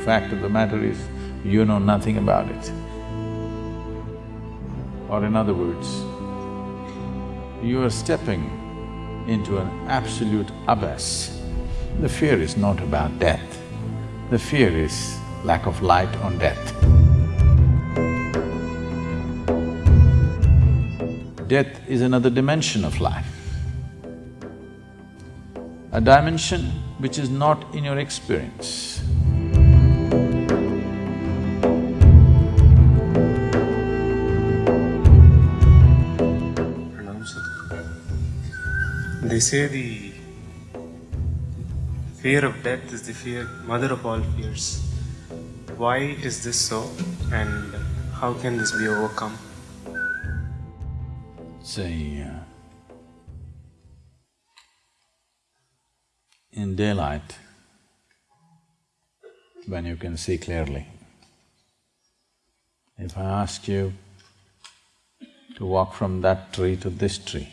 fact of the matter is, you know nothing about it. Or in other words, you are stepping into an absolute abyss. The fear is not about death, the fear is lack of light on death. Death is another dimension of life. A dimension which is not in your experience. They say the fear of death is the fear, mother of all fears. Why is this so and how can this be overcome? Say, uh, in daylight, when you can see clearly, if I ask you to walk from that tree to this tree,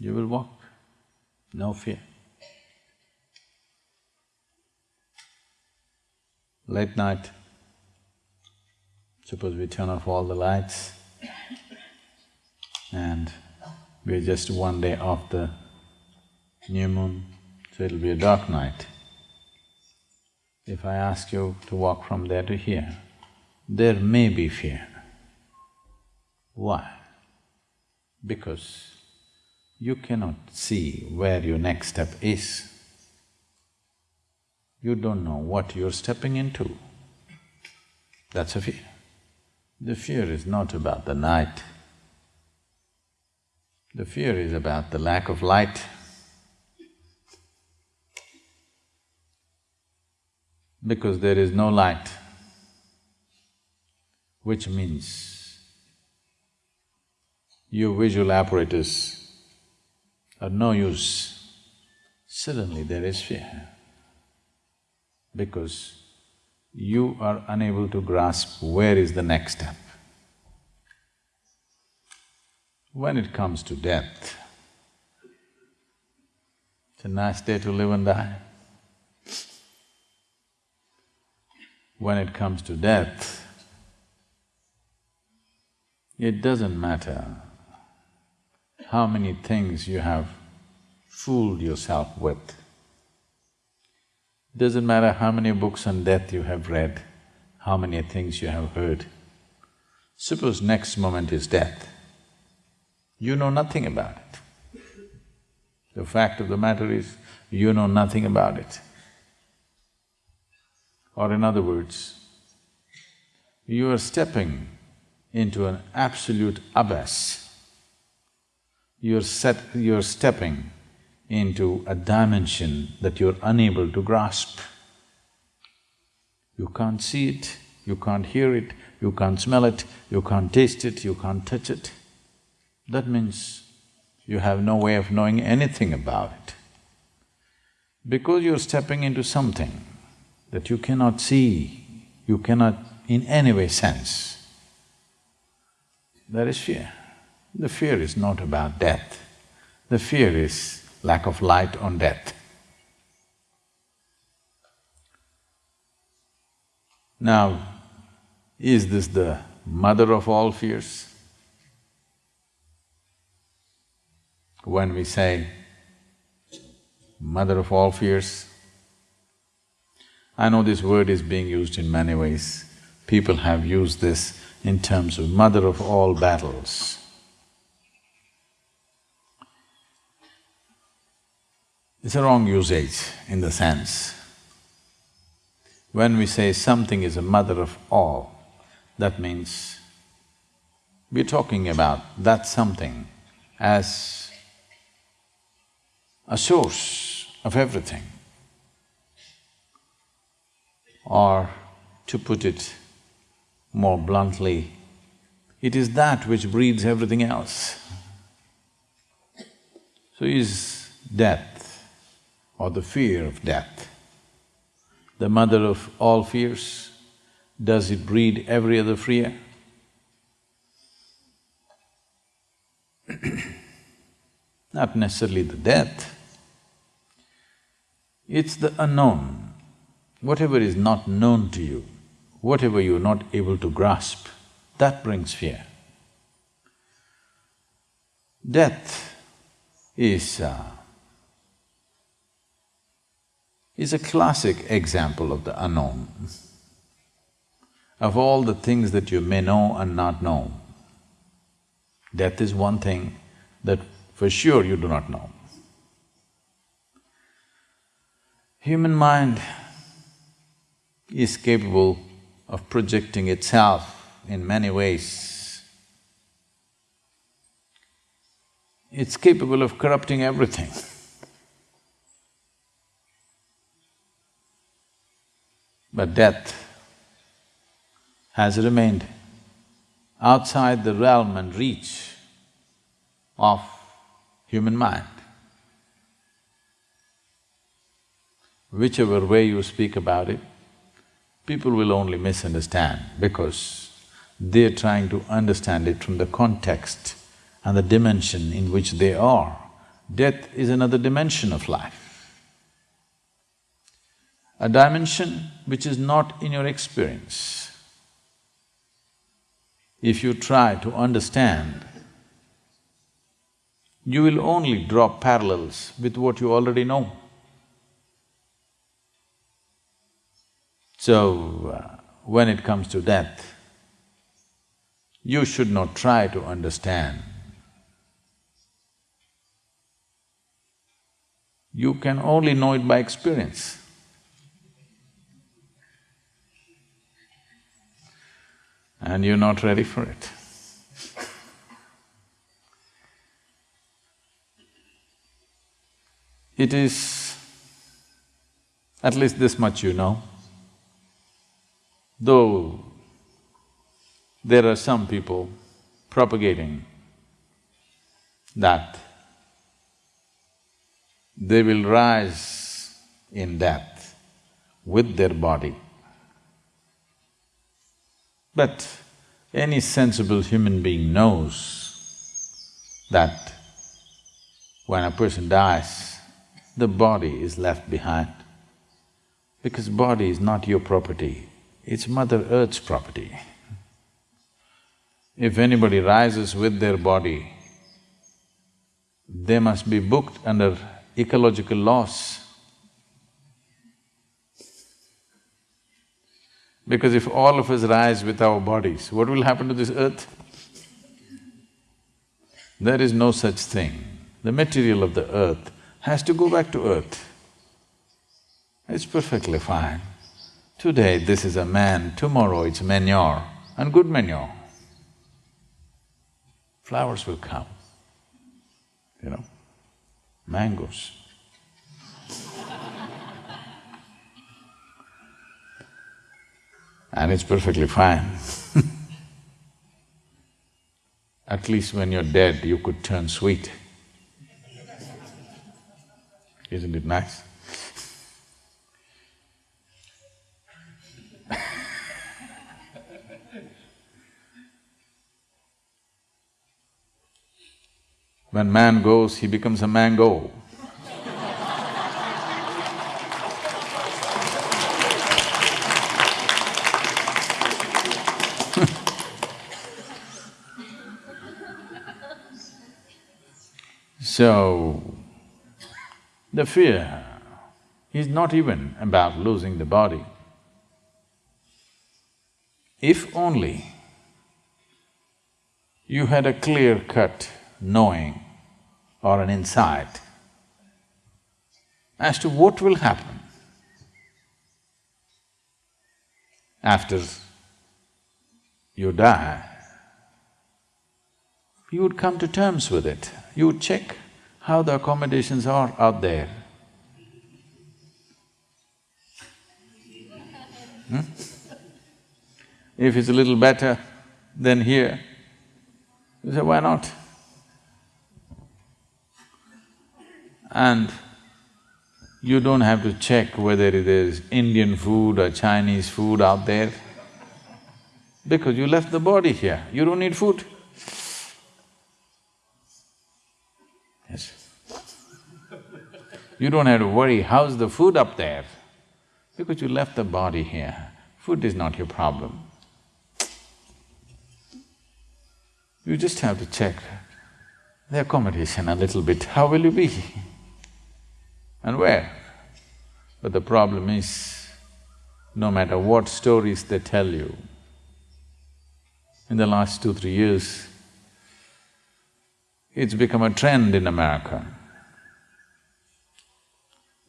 you will walk, no fear. Late night, suppose we turn off all the lights and we're just one day off the new moon, so it'll be a dark night. If I ask you to walk from there to here, there may be fear. Why? Because you cannot see where your next step is. You don't know what you're stepping into. That's a fear. The fear is not about the night. The fear is about the lack of light. Because there is no light, which means your visual apparatus are no use, suddenly there is fear. Because you are unable to grasp where is the next step. When it comes to death, it's a nice day to live and die. When it comes to death, it doesn't matter how many things you have fooled yourself with. Doesn't matter how many books on death you have read, how many things you have heard. Suppose next moment is death, you know nothing about it. The fact of the matter is, you know nothing about it. Or in other words, you are stepping into an absolute abyss. You're set… you're stepping into a dimension that you're unable to grasp. You can't see it, you can't hear it, you can't smell it, you can't taste it, you can't touch it. That means you have no way of knowing anything about it. Because you're stepping into something that you cannot see, you cannot in any way sense, there is fear. The fear is not about death, the fear is lack of light on death. Now, is this the mother of all fears? When we say mother of all fears, I know this word is being used in many ways. People have used this in terms of mother of all battles. It's a wrong usage in the sense, when we say something is a mother of all, that means we're talking about that something as a source of everything. Or to put it more bluntly, it is that which breeds everything else. So is death or the fear of death the mother of all fears? Does it breed every other fear? Not necessarily the death. It's the unknown. Whatever is not known to you, whatever you're not able to grasp, that brings fear. Death is uh, is a classic example of the unknown. Of all the things that you may know and not know, death is one thing that for sure you do not know. Human mind is capable of projecting itself in many ways. It's capable of corrupting everything. But death has remained outside the realm and reach of human mind. Whichever way you speak about it, people will only misunderstand because they're trying to understand it from the context and the dimension in which they are. Death is another dimension of life. A dimension which is not in your experience. If you try to understand, you will only draw parallels with what you already know. So, uh, when it comes to death, you should not try to understand. You can only know it by experience. And you're not ready for it. It is, at least this much you know, though there are some people propagating that they will rise in death with their body. But any sensible human being knows that when a person dies, the body is left behind. Because body is not your property, it's Mother Earth's property. If anybody rises with their body, they must be booked under ecological laws. Because if all of us rise with our bodies, what will happen to this earth? There is no such thing. The material of the earth has to go back to earth. It's perfectly fine. Today this is a man, tomorrow it's manure and good manure. Flowers will come, you know, mangoes. And it's perfectly fine. At least when you're dead, you could turn sweet. Isn't it nice? When man goes, he becomes a mango. So, the fear is not even about losing the body. If only you had a clear cut knowing or an insight as to what will happen after you die, you would come to terms with it. You would check how the accommodations are out there. Hmm? If it's a little better than here, you say, why not? and you don't have to check whether it is Indian food or Chinese food out there, because you left the body here, you don't need food. You don't have to worry, how's the food up there? Because you left the body here, food is not your problem. You just have to check the accommodation a little bit, how will you be? And where? But the problem is, no matter what stories they tell you, in the last two, three years, it's become a trend in America.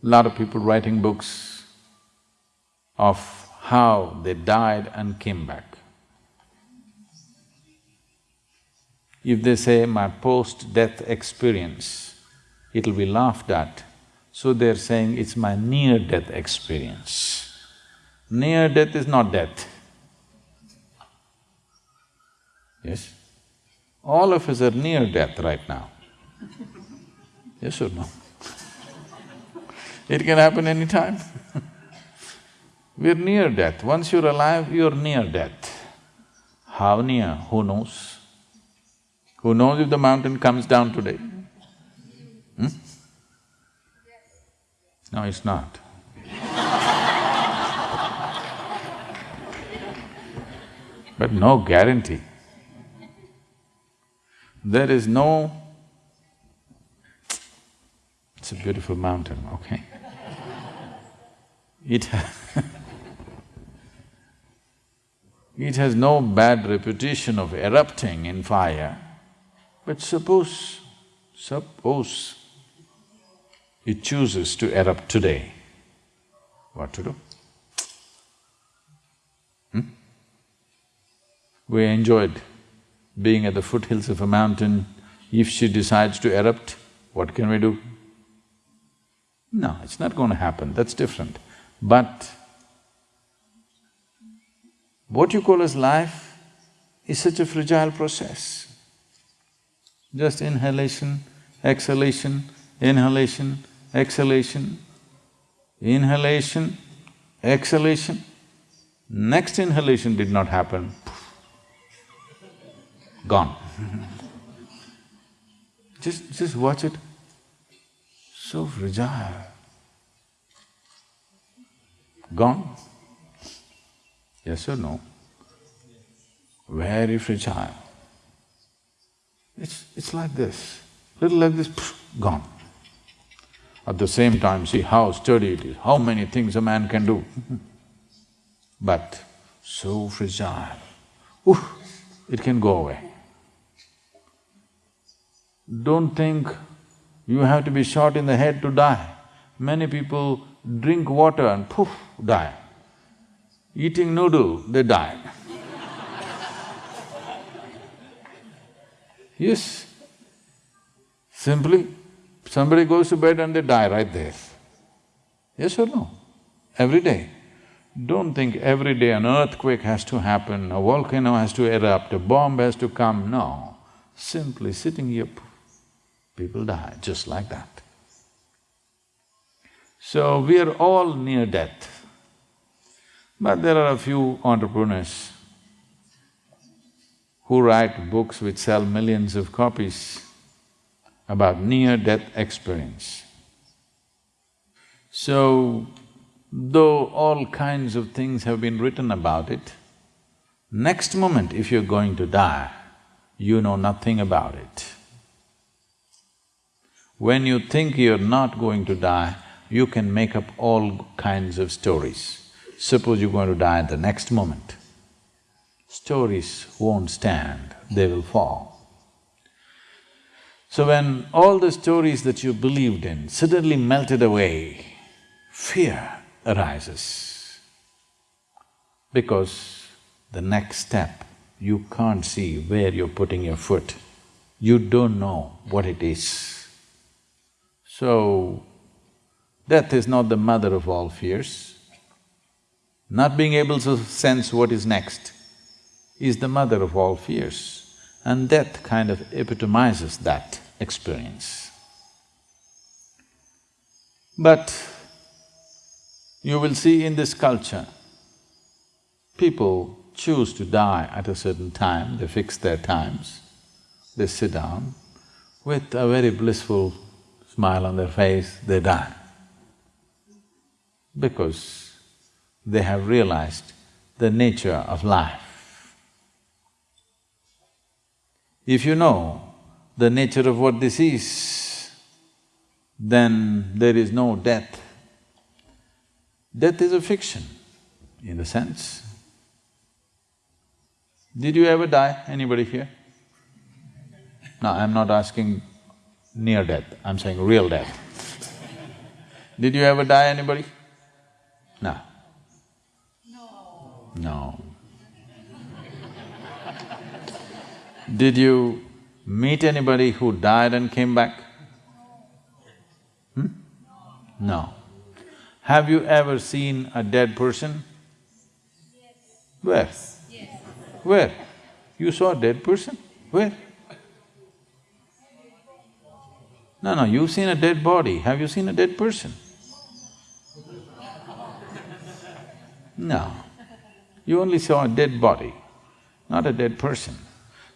Lot of people writing books of how they died and came back. If they say my post-death experience, it'll be laughed at. So they're saying it's my near-death experience. Near-death is not death. Yes? All of us are near death right now. Yes or no? It can happen anytime. We're near death. Once you're alive, you're near death. How near? Who knows? Who knows if the mountain comes down today? Hmm? No, it's not. but no guarantee. There is no… It's a beautiful mountain, okay? It it has no bad reputation of erupting in fire, but suppose, suppose it chooses to erupt today, what to do? Hmm? We enjoyed being at the foothills of a mountain, if she decides to erupt, what can we do? No, it's not going to happen, that's different. But what you call as life is such a fragile process. Just inhalation, exhalation, inhalation, exhalation, inhalation, exhalation. Next inhalation did not happen, gone. just… just watch it, so fragile. Gone? Yes or no? Very fragile. It's… it's like this, little like this, gone. At the same time, see how sturdy it is, how many things a man can do but so fragile, Ooh, it can go away. Don't think you have to be shot in the head to die. Many people drink water and poof, die. Eating noodle, they die. yes. Simply, somebody goes to bed and they die right there. Yes or no? Every day. Don't think every day an earthquake has to happen, a volcano has to erupt, a bomb has to come, no. Simply sitting here, people die just like that. So we are all near death. But there are a few entrepreneurs who write books which sell millions of copies about near-death experience. So, though all kinds of things have been written about it, next moment if you're going to die, you know nothing about it. When you think you're not going to die, you can make up all kinds of stories. Suppose you're going to die at the next moment. Stories won't stand, they will fall. So when all the stories that you believed in suddenly melted away, fear arises. Because the next step, you can't see where you're putting your foot. You don't know what it is. So, death is not the mother of all fears. Not being able to sense what is next is the mother of all fears, and death kind of epitomizes that experience. But you will see in this culture, people choose to die at a certain time, they fix their times, they sit down with a very blissful smile on their face, they die. Because they have realized the nature of life. If you know the nature of what this is, then there is no death. Death is a fiction, in a sense. Did you ever die, anybody here? No, I'm not asking near death, I'm saying real death. Did you ever die, anybody? No. No. No. Did you meet anybody who died and came back? Hmm? No. Have you ever seen a dead person? Where? Where? You saw a dead person? Where? No, no, you've seen a dead body. Have you seen a dead person? No. You only saw a dead body, not a dead person.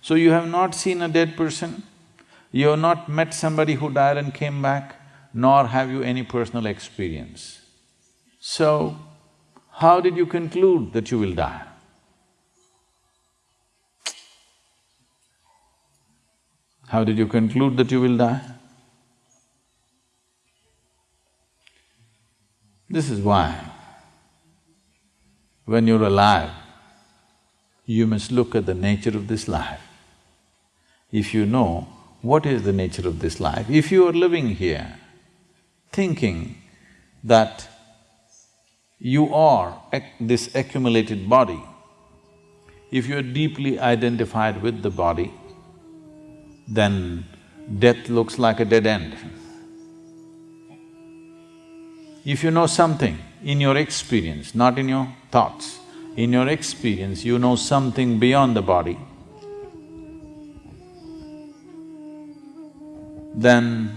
So you have not seen a dead person, you have not met somebody who died and came back, nor have you any personal experience. So, how did you conclude that you will die? How did you conclude that you will die? This is why, when you're alive, you must look at the nature of this life. If you know what is the nature of this life, if you are living here thinking that you are this accumulated body, if you are deeply identified with the body, then death looks like a dead end. If you know something in your experience, not in your thoughts, in your experience you know something beyond the body, then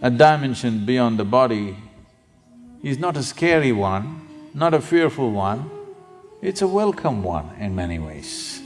a dimension beyond the body is not a scary one, not a fearful one, it's a welcome one in many ways.